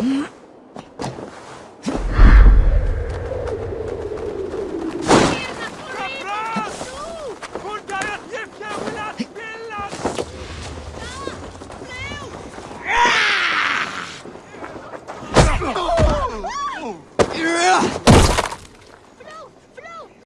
嗯。